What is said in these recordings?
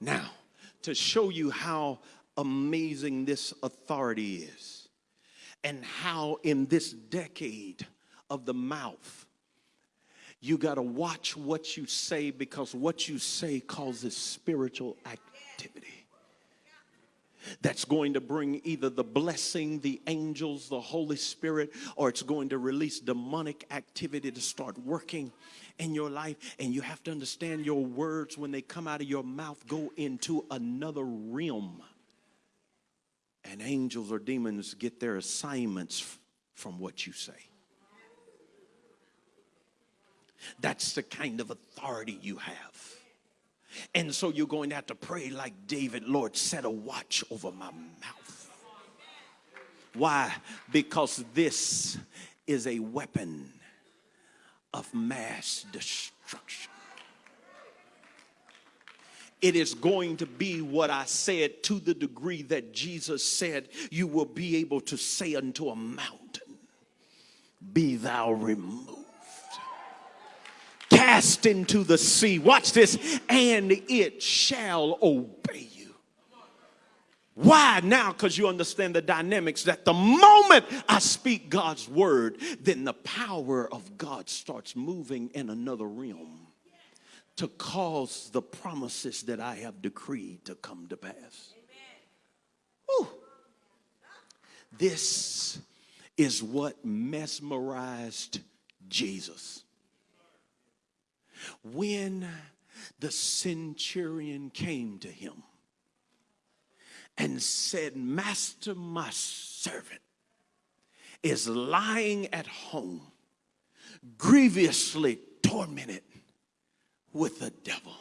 Now, to show you how amazing this authority is and how in this decade of the mouth, you got to watch what you say because what you say causes spiritual activity that's going to bring either the blessing, the angels, the Holy Spirit, or it's going to release demonic activity to start working in your life. And you have to understand your words, when they come out of your mouth, go into another realm. And angels or demons get their assignments from what you say. That's the kind of authority you have. And so you're going to have to pray like David, Lord, set a watch over my mouth. Why? Because this is a weapon of mass destruction. It is going to be what I said to the degree that Jesus said, You will be able to say unto a mountain, Be thou removed cast into the sea. Watch this, and it shall obey. Why now? Because you understand the dynamics that the moment I speak God's word, then the power of God starts moving in another realm to cause the promises that I have decreed to come to pass. Whew. This is what mesmerized Jesus. When the centurion came to him and said, Master, my servant is lying at home, grievously tormented with the devil.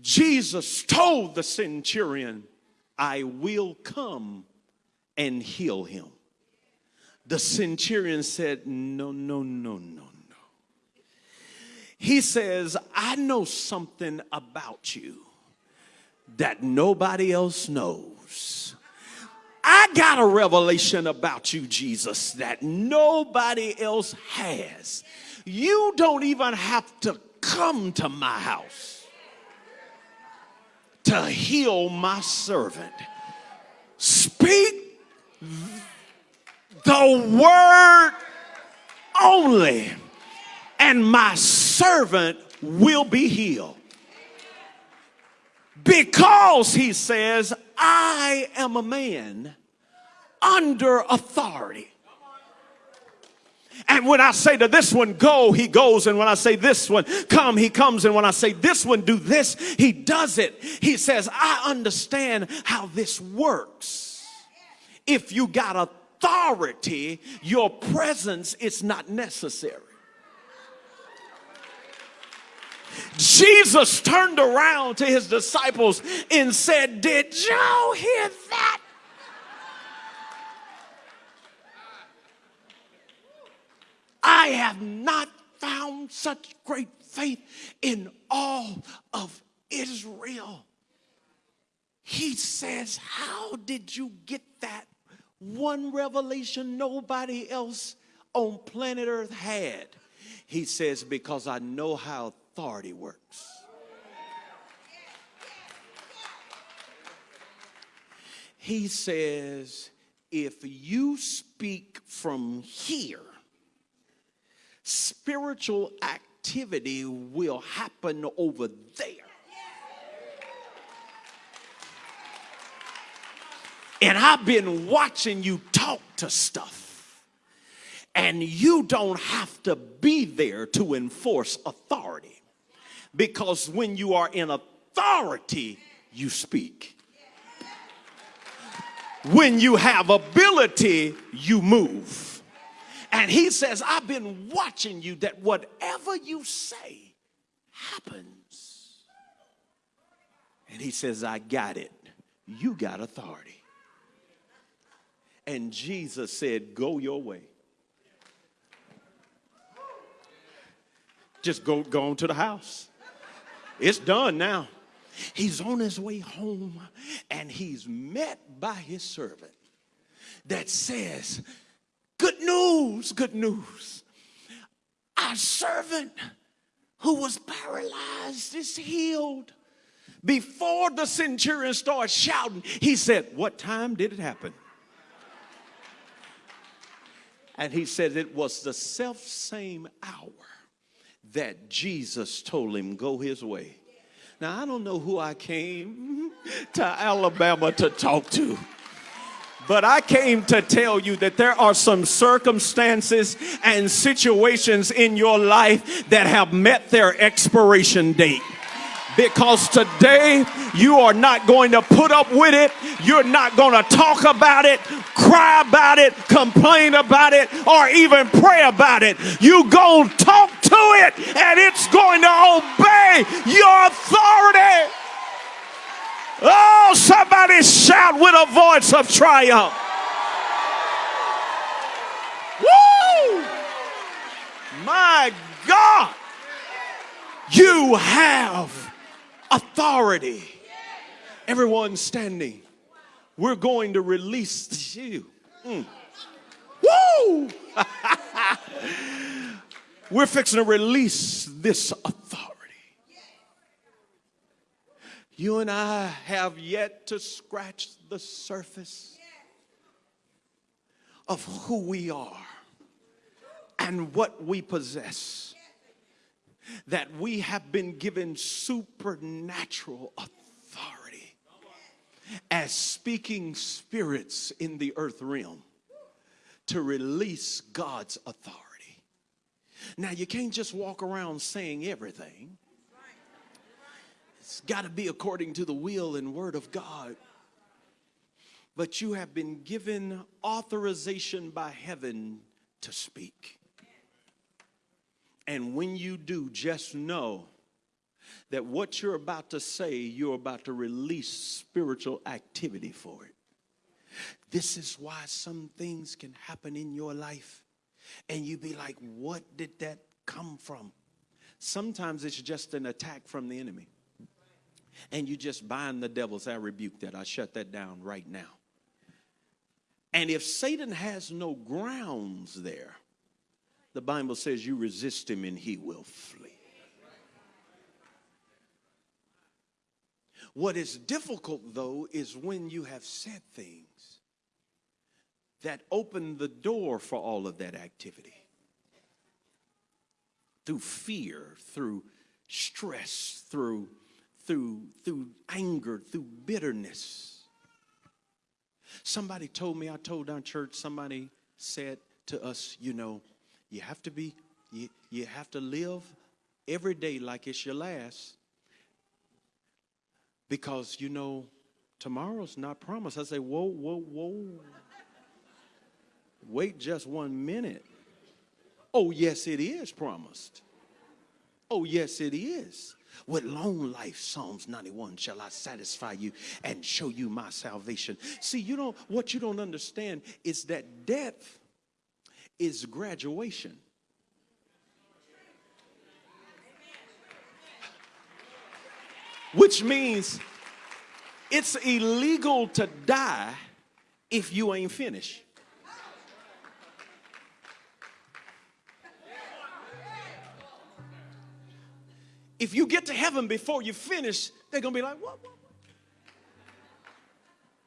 Jesus told the centurion, I will come and heal him. The centurion said, No, no, no, no, no. he says, I know something about you that nobody else knows. I got a revelation about you, Jesus, that nobody else has. You don't even have to come to my house to heal my servant. Speak the word only, and my servant will be healed. Because he says, I am a man under authority. And when I say to this one, go, he goes. And when I say this one, come, he comes. And when I say this one, do this, he does it. He says, I understand how this works. If you got authority, your presence is not necessary. Jesus turned around to his disciples and said, Did y'all hear that? I have not found such great faith in all of Israel. He says, How did you get that? One revelation nobody else on planet Earth had. He says, Because I know how authority works. He says, if you speak from here, spiritual activity will happen over there. And I've been watching you talk to stuff. And you don't have to be there to enforce authority. Because when you are in authority, you speak. When you have ability, you move. And he says, I've been watching you that whatever you say happens. And he says, I got it. You got authority. And Jesus said, Go your way. Just go, go on to the house. It's done now. He's on his way home and he's met by his servant that says, Good news, good news. Our servant who was paralyzed is healed Before the centurion started shouting, he said, What time did it happen? And he said it was the self same hour that Jesus told him, Go his way. Now, I don't know who I came to Alabama to talk to. But I came to tell you that there are some circumstances and situations in your life that have met their expiration date because today you are not going to put up with it. You're not going to talk about it, cry about it, complain about it, or even pray about it. You go talk it and it's going to obey your authority. Oh, somebody shout with a voice of triumph. Woo! My God, you have authority. Everyone standing. We're going to release you. Mm. Woo! We're fixing to release this authority. You and I have yet to scratch the surface of who we are and what we possess that we have been given supernatural authority as speaking spirits in the earth realm to release God's authority. Now, you can't just walk around saying everything. It's got to be according to the will and word of God. But you have been given authorization by heaven to speak. And when you do, just know that what you're about to say, you're about to release spiritual activity for it. This is why some things can happen in your life and you be like, what did that come from? Sometimes it's just an attack from the enemy. And you just bind the devils. I rebuke that. I shut that down right now. And if Satan has no grounds there, the Bible says you resist him and he will flee. What is difficult, though, is when you have said things that opened the door for all of that activity through fear, through stress, through, through, through anger, through bitterness. Somebody told me, I told our church, somebody said to us, you know, you have to be, you, you have to live every day like it's your last. Because, you know, tomorrow's not promised. I say, whoa, whoa, whoa. Wait just one minute. Oh, yes, it is promised. Oh, yes, it is. With long life, Psalms 91, shall I satisfy you and show you my salvation. See, you know, what you don't understand is that death is graduation. Which means it's illegal to die if you ain't finished. If you get to heaven before you finish, they're gonna be like, what, what, what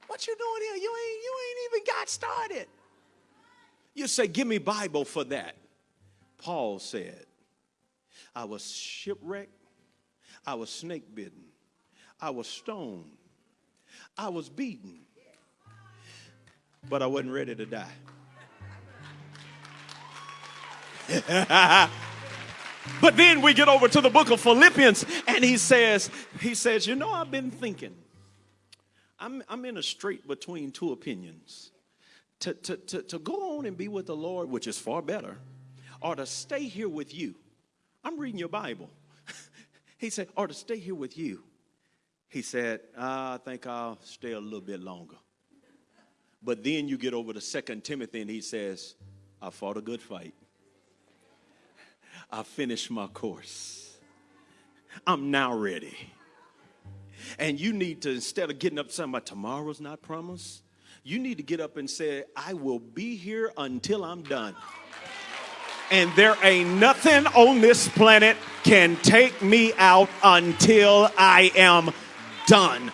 What you doing here? You ain't, you ain't even got started. You say, Give me Bible for that. Paul said, I was shipwrecked, I was snake bitten, I was stoned, I was beaten, but I wasn't ready to die. but then we get over to the book of Philippians and he says, he says, you know, I've been thinking. I'm, I'm in a strait between two opinions to, to, to, to go on and be with the Lord, which is far better, or to stay here with you. I'm reading your Bible. he said, or to stay here with you. He said, I think I'll stay a little bit longer. But then you get over to Second Timothy and he says, I fought a good fight. I finished my course. I'm now ready. And you need to, instead of getting up saying, my tomorrow's not promised, you need to get up and say, I will be here until I'm done. And there ain't nothing on this planet can take me out until I am done